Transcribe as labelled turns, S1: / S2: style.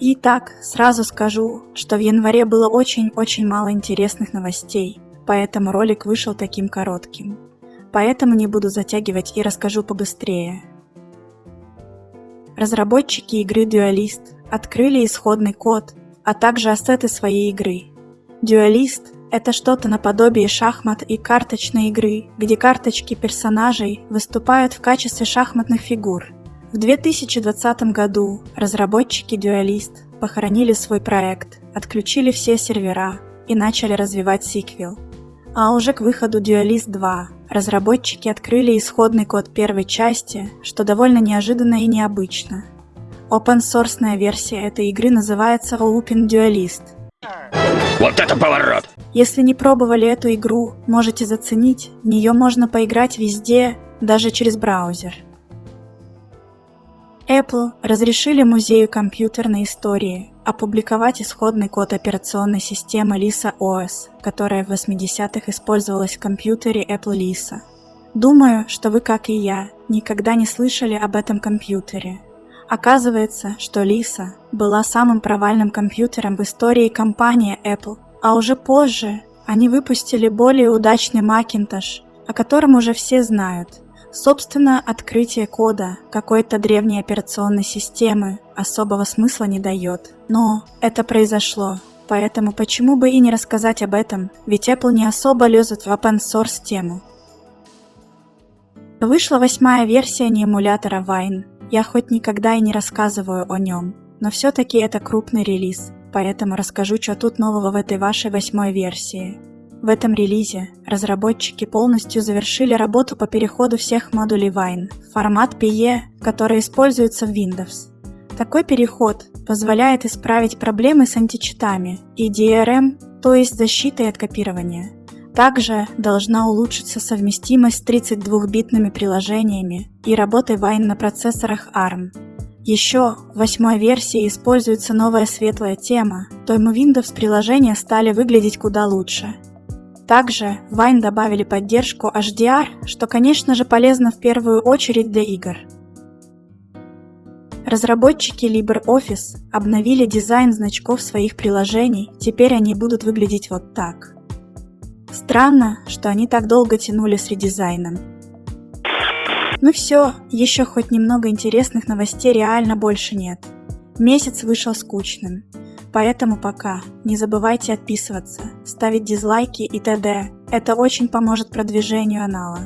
S1: Итак, сразу скажу, что в январе было очень-очень мало интересных новостей, поэтому ролик вышел таким коротким. Поэтому не буду затягивать и расскажу побыстрее. Разработчики игры Duelist открыли исходный код, а также ассеты своей игры. Duelist – это что-то наподобие шахмат и карточной игры, где карточки персонажей выступают в качестве шахматных фигур – в 2020 году разработчики Duelist похоронили свой проект, отключили все сервера и начали развивать сиквел. А уже к выходу Duelist 2 разработчики открыли исходный код первой части, что довольно неожиданно и необычно. Open source версия этой игры называется Open Duelist.
S2: Вот это поворот!
S1: Если не пробовали эту игру, можете заценить, в нее можно поиграть везде, даже через браузер. Apple разрешили Музею компьютерной истории опубликовать исходный код операционной системы Lisa OS, которая в 80-х использовалась в компьютере Apple Lisa. Думаю, что вы, как и я, никогда не слышали об этом компьютере. Оказывается, что Lisa была самым провальным компьютером в истории компании Apple, а уже позже они выпустили более удачный Macintosh, о котором уже все знают – Собственно, открытие кода какой-то древней операционной системы особого смысла не дает. Но это произошло, поэтому почему бы и не рассказать об этом, ведь Apple не особо лезет в open source тему. Вышла восьмая версия неэмулятора Wine. Я хоть никогда и не рассказываю о нем, но все-таки это крупный релиз, поэтому расскажу, что тут нового в этой вашей восьмой версии. В этом релизе разработчики полностью завершили работу по переходу всех модулей Wine в формат PE, который используется в Windows. Такой переход позволяет исправить проблемы с античитами и DRM, то есть защитой от копирования. Также должна улучшиться совместимость с 32-битными приложениями и работой Wine на процессорах ARM. Еще в восьмой версии используется новая светлая тема, то ему Windows приложения стали выглядеть куда лучше. Также в Wine добавили поддержку HDR, что конечно же полезно в первую очередь для игр. Разработчики LibreOffice обновили дизайн значков своих приложений, теперь они будут выглядеть вот так. Странно, что они так долго тянули с редизайном. Ну все, еще хоть немного интересных новостей реально больше нет. Месяц вышел скучным. Поэтому пока. Не забывайте отписываться, ставить дизлайки и т.д. Это очень поможет продвижению канала.